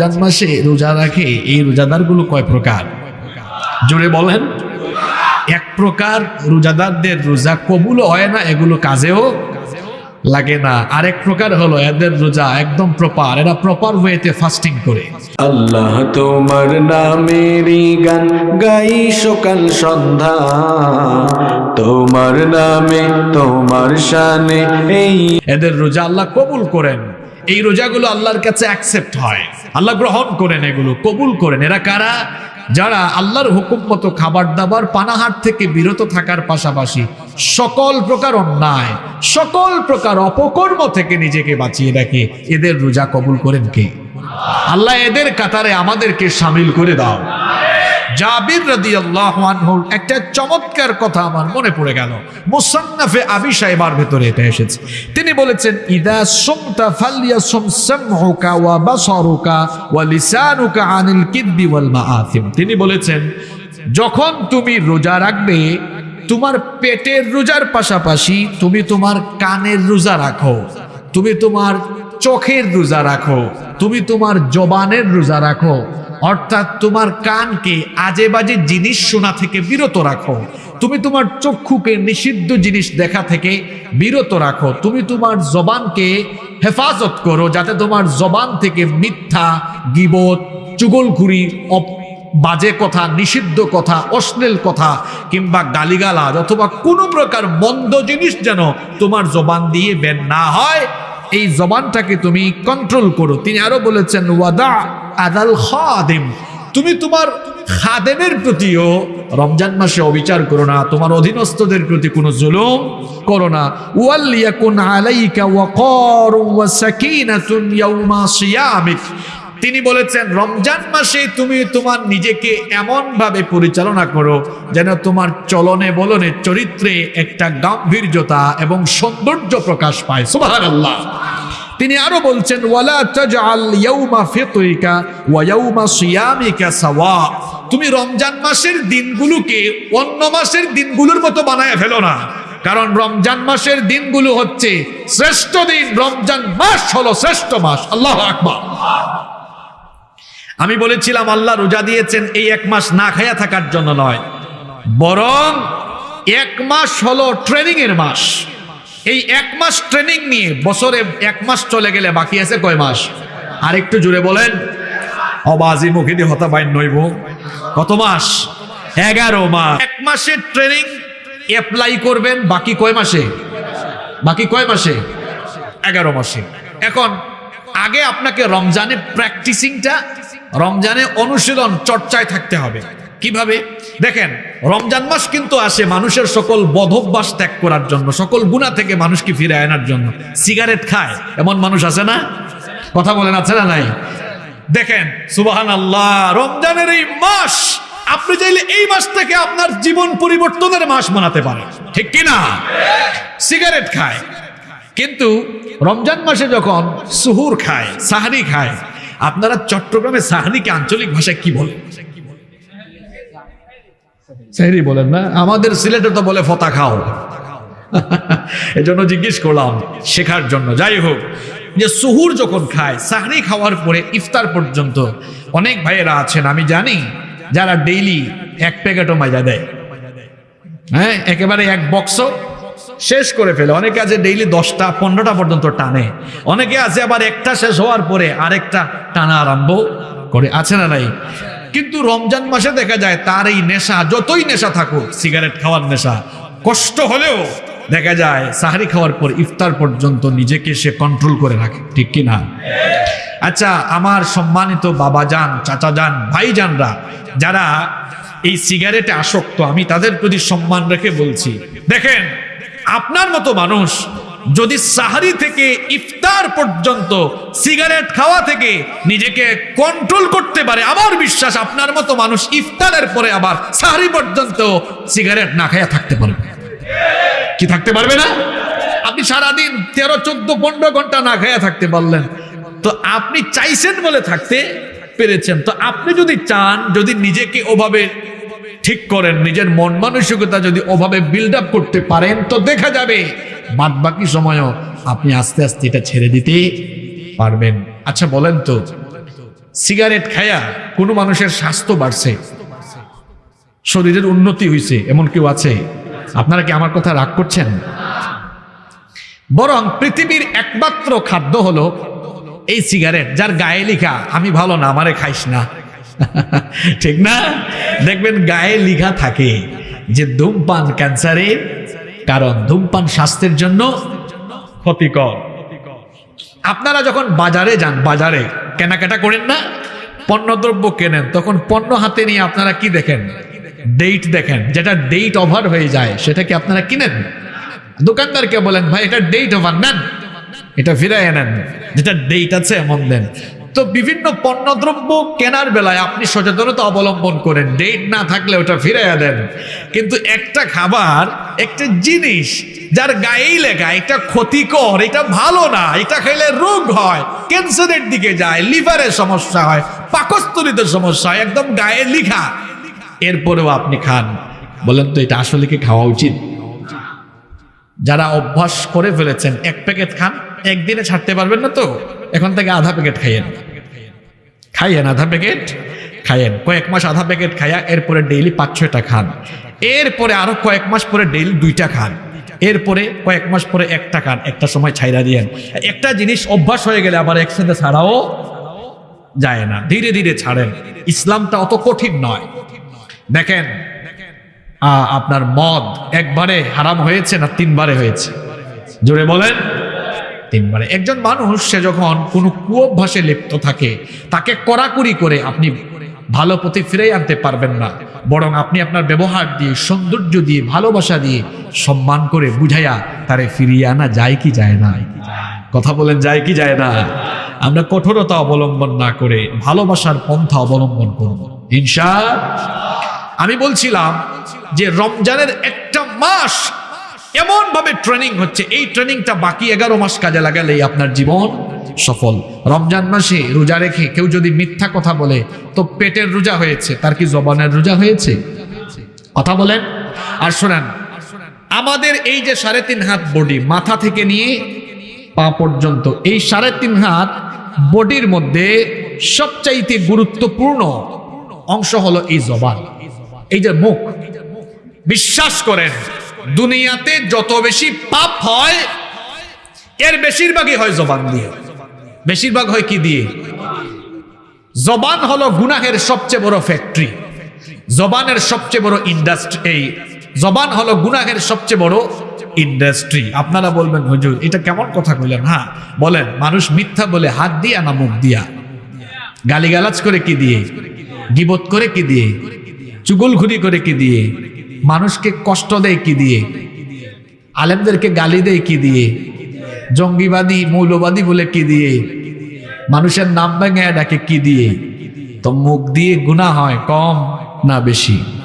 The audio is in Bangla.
রমজান মাসে রোজা রাখে এই রোজাদারগুলো কয় প্রকার? জোরে বলেন। এক প্রকার রোজাদারদের রোজা কবুল হয় না এগুলো কাজেও লাগে না। আরেক প্রকার হলো এদের রোজা একদম প্রপার এরা প্রপার ওয়েতে ফাস্টিং করে। আল্লাহ তোমার নামেরই গান গাই সকাল সন্ধ্যা। তোমার নামে তোমার শানে এই এদের রোজা আল্লাহ কবুল করেন। এই রোজাগুলো আল্লাহর কাছে অ্যাকসেপ্ট হয়। আল্লাহ গ্রহণ করেন এগুলো, কবুল করেন। এরা কারা? যারা আল্লাহর হুকুম মতো খাবার দাবার পানাহার থেকে বিরত থাকার পাশাপাশি সকল প্রকার অন্যায়, সকল প্রকার অপকর্ম থেকে নিজেকে বাঁচিয়ে রাখে। এদের রোজা কবুল করেন কে? আল্লাহ এদের কাতারে আমাদেরকে সামিল করে দাও। জাবির রাদিয়াল্লাহু আনহুর একটা চমৎকার কথা আমার মনে পড়ে গেল। মুসান্নাফে আবি সাহেবার ভেতরে এটা এসেছে। তিনি বলেছেন, ইদা সুমতা ফালিয়াসুম সামহুকা ওয়া বাসারুকা ওয়া লিসানুকা আনিল কিদ্বি ওয়াল মাআথিম। তিনি বলেছেন, যখন তুমি রোজা রাখবে, তোমার পেটের রোজার পাশাপাশি তুমি তোমার কানের রোজা রাখো, তুমি তোমার চোখের রোজা রাখো, তুমি তোমার জবানের রোজা রাখো অর্থাৎ তোমার কানকে আজে বাজে জিনিস শোনা থেকে বিরত রাখো। তুমি তোমার চক্ষুকে নিষিদ্ধ জিনিস দেখা থেকে বিরত রাখো। তুমি তোমার জবানকে হেফাজত করো যাতে তোমার জবান থেকে মিথ্যা, গিবত, চুগলখুরি, অপ- বাজে কথা, নিষিদ্ধ কথা, অশ্লীল কথা কিংবা গালিগালাজ অথবা কোনো প্রকার মন্দ জিনিস যেন তোমার জবান দিয়ে বের না হয় এই জবানটাকে তুমি কন্ট্রোল করো। তিনি আরও বলেছেন, ওয়াদা আদাল খাদেম। তুমি তোমার খাদেমের প্রতিও রমজান মাসে অবিচার করো না। তোমার অধীনস্থদের প্রতি কোনো জুলুম করো না। ওয়াল্লিয়াকুন আলাইকা ওয়াকারু ওয়া সাকিনাতুন ইয়াউমা সিয়ামিক। তিনি বলেছেন, রমজান মাসে তুমি তোমার নিজেকে এমন ভাবে পরিচালনা করো যেন তোমার চলনে বলনে চরিত্রে একটা গাম্ভীর্যতা এবং সৌন্দর্য প্রকাশ পায়। সুবহানাল্লাহ। তিনি আরও বলছেন, ওয়ালা তাজআল ইয়াউমা ফিতরিকা ওয়া ইয়াউমা সিয়ামিকা সাওয়া। তুমি রমজান মাসের দিনগুলোকে অন্য মাসের দিনগুলোর মতো বানায় ফেলো না। কারণ রমজান মাসের দিনগুলো হচ্ছে শ্রেষ্ঠ দিন, রমজান মাস হলো শ্রেষ্ঠ মাস। আল্লাহ আকবার। আমি বলেছিলাম, আল্লাহ রোজা দিয়েছেন, এই এক মাস না খায়া থাকার জন্য নয়। বরং এক মাস হলো ট্রেনিং এর মাস। এই এক মাস ট্রেনিং নিয়ে বছরে এক মাস চলে গেলে বাকি আছে কয় মাস? আর একটু জুড়ে বলেন। অবাজি মুখে দিয়ে হতা বাইন নইব। কত মাস? এগারো মাস। এক মাসের ট্রেনিং অ্যাপ্লাই করবেন, বাকি কয় মাসে? বাকি কয় মাসে? এগারো মাসে। এখন আগে আপনাকে রমজানে প্র্যাকটিসিংটা রমজানে অনুশীলন, চর্চায় থাকতে হবে। কীভাবে? দেখেন, রমজান মাস কিন্তু আসে মানুষের সকল বধভ্যাস ত্যাগ করার জন্য, সকল গুণা থেকে মানুষকে ফিরে আনার জন্য। সিগারেট খায়, এমন মানুষ আছে না? কথা বলেন, আছে না নাই? দেখেন সুবাহান আল্লাহ রমজানের এই মাস, আপনি চাইলে এই মাস থেকে আপনার জীবন পরিবর্তনের মাস বানাতে পারেন। ঠিক কি না সিগারেট খায়। কিন্তু রমজান মাসে যখন সুহুর খায়, সাহারি খায়, আপনারা চট্টগ্রামে সাহারিকে আঞ্চলিক ভাষায় কি বলেন? সাহারি বলেন না, আমাদের সিলেটে তো বলে ফতা খাও। এজন্য জিজ্ঞেস করলাম শেখার জন্য। যাই হোক, যে সুহুর যখন খায়, সাহরি খাওয়ার পরে ইফতার পর্যন্ত অনেক ভাইয়েরা আছেন, আমি জানি, যারা ডেইলি এক প্যাকেটও মাজা দেয়। হ্যাঁ একেবারে এক বক্স শেষ করে ফেলে। অনেকে আছে ডেইলি দশটা, পনেরোটা পর্যন্ত টানে। অনেকে আছে আবার একটা শেষ হওয়ার পরে আরেকটা টানা আরম্ভ করে। আছে না নাই? কিন্তু রমজান মাসে দেখা যায় তার এই নেশা, যতই নেশা থাকুক সিগারেট খাওয়ার নেশা, কষ্ট হলেও দেখা যায় সাহারি খাওয়ার পর ইফতার পর্যন্ত নিজেকে সে কন্ট্রোল করে রাখে। ঠিক কি না? আচ্ছা আমার সম্মানিত বাবা যান, চাচা যান, ভাই যানরা, যারা এই সিগারেটে আসক্ত, আমি তাদের প্রতি সম্মান রেখে বলছি। দেখেন আপনার মতো মানুষ যদি সাহারি থেকে ইফতার পর্যন্ত সিগারেট খাওয়া থেকে নিজেকে কন্ট্রোল করতে পারে, আমার বিশ্বাস আপনার মতো মানুষ ইফতারের পরে আবার সাহারি পর্যন্ত সিগারেট না খাইয়া থাকতে পারবে। কি থাকতে পারবে না? আপনি সারাদিন তেরো, চোদ্দ, পনেরো ঘণ্টা না খাইয়া থাকতে পারলেন। তো আপনি চাইছেন বলে থাকতে পেরেছেন। তো আপনি যদি চান, যদি নিজেকে ওভাবে ঠিক করেন, নিজের মন মানসিকতা যদি ওভাবে বিল্ড আপ করতে পারেন তো দেখা যাবে। বাদ বাকি সময়ও আপনি আস্তে আস্তে এটা ছেড়ে দিতে পারবেন। আচ্ছা বলেন তো, সিগারেট খায়া কোনো মানুষের স্বাস্থ্য বাড়ছে? শরীরের উন্নতি হয়েছে এমন কেউ আছে? আপনারা কি আমার কথা রাগ করছেন? বরং পৃথিবীর একমাত্র খাদ্য হলো এই সিগারেট, যার গায়ে লিখা, আমি ভালো না, আমারে খাইস না। ঠিক না? দেখবেন গায়ে লিখা থাকে যে ধূমপান ক্যান্সারের কারণ ধূমপান স্বাস্থ্যের জন্য ক্ষতিকর। আপনারা যখন বাজারে যান, বাজারে কেনাকাটা করেন না, পণ্যদ্রব্য কেনেন, তখন পণ্য হাতে নিয়ে আপনারা কি দেখেন? ডেট দেখেন, যেটা ডেট ওভার হয়ে যায়, সেটা কি আপনারা কিনেন? দোকানদারকে বলেন, ভাই, এটা ডেট ওভার নেন। এটা ফিরাই নেন, যেটা ডেট আছে এমন দেন। তো বিভিন্ন পণ্যদ্রব্য কেনার বেলায় আপনি সচেতনতা অবলম্বন করেন। ডেট না থাকলে ওটা ফিরাইয়া দেন। কিন্তু একটা খাবার, একটা জিনিস যার গায়েই লেখা, এটা ক্ষতিকর, এটা ভালো না, এটা খেলে রোগ হয়, ক্যান্সারের দিকে যায়, লিভারের সমস্যা হয়, পাকস্থলিতে সমস্যা হয়, একদম গায়ে লিখা। এরপরেও আপনি খান। বলেন তো, এটা আসলে কি খাওয়া উচিত? যারা অভ্যাস করে ফেলেছেন, এক প্যাকেট খান। একদিনে ছাড়তে পারবেন না তো? এখন থেকে আধা প্যাকেট খাইয়েন। খাইয়েন আধা প্যাকেট? খাইয়েন। কয়েক মাস আধা প্যাকেট খাইয়া এরপরে ডেইলি পাঁচ, ছয়টা খান। এরপরে আরও কয়েক মাস পরে ডেইলি দুইটা খান। এরপরে কয়েক মাস পরে একটা খান। একটা সময় ছাইরা দিয়েন। একটা জিনিস অভ্যাস হয়ে গেলে আবার একসাথে ছাড়াও যায় না। ধীরে ধীরে ছাড়েন। ইসলামটা অত কঠিন নয়। দেখেন আপনার মদ একবারে হারাম হয়েছে না তিনবারে হয়েছে? জোরে বলেন। তিনবারে একজন মানুষ, সে যখন কোনো কুঅভ্যাসে লিপ্ত থাকে, তাকে কড়াকড়ি করে আপনি ভালো পথে ফিরে আনতে পারবেন না। বরং আপনি আপনার ব্যবহার দিয়ে, সৌন্দর্য দিয়ে, ভালোবাসা দিয়ে, সম্মান করে বুঝাইয়া তারে ফিরিয়ে আনা যায় কি যায় না? কথা বলেন, যায় কি যায় না? আমরা কঠোরতা অবলম্বন না করে ভালোবাসার পন্থা অবলম্বন করব। ইনশা আমি বলছিলাম যে রমজানের একটা মাস এমন ভাবে ট্রেনিং হচ্ছে। এই ট্রেনিংটা বাকি এগারো মাস কাজে লাগালেই আপনার জীবন সফল। রমজান মাসে রোজা রেখে কেউ যদি মিথ্যা কথা বলে, তো পেটের রোজা হয়েছে, তার কি জবানের রোজা হয়েছে? কথা বলেন। আর শোনেন, আমাদের এই যে সাড়ে তিন হাত বডি মাথা থেকে নিয়ে পা পর্যন্ত, এই সাড়ে তিন হাত বডির মধ্যে সবচাইতে গুরুত্বপূর্ণ অংশ হলো এই জবান। এই যে মুখ। বিশ্বাস করেন দুনিয়াতে যত বেশি পাপ হয়, এর বেশিরভাগই হয় জবান দিয়ে। বেশিরভাগ হয় কি দিয়ে? জবান হলো গুনাহের সবচেয়ে বড় ফ্যাক্টরি জবানের সবচেয়ে বড় ইন্ডাস্ট্রি এই। জবান হলো গুনাহের সবচেয়ে বড় ইন্ডাস্ট্রি আপনারা বলবেন, হুজুর, এটা কেমন কথা কইলেন? হ্যাঁ বলেন, মানুষ মিথ্যা বলে হাত দিয়া না মুখ দিয়া? গালিগালাজ করে কি দিয়ে? গিবত করে কি দিয়ে? চুগলঘুরি করে কি দিয়ে? মানুষকে কষ্ট দেয় কি দিয়ে? আলেমদেরকে গালি দেয় কি দিয়ে? জঙ্গিবাদী, মৌলবাদী বলে কি দিয়ে? মানুষের নাম ভেঙে ডাকে কি দিয়ে? তো মুখ দিয়ে গুণা হয় কম না বেশি?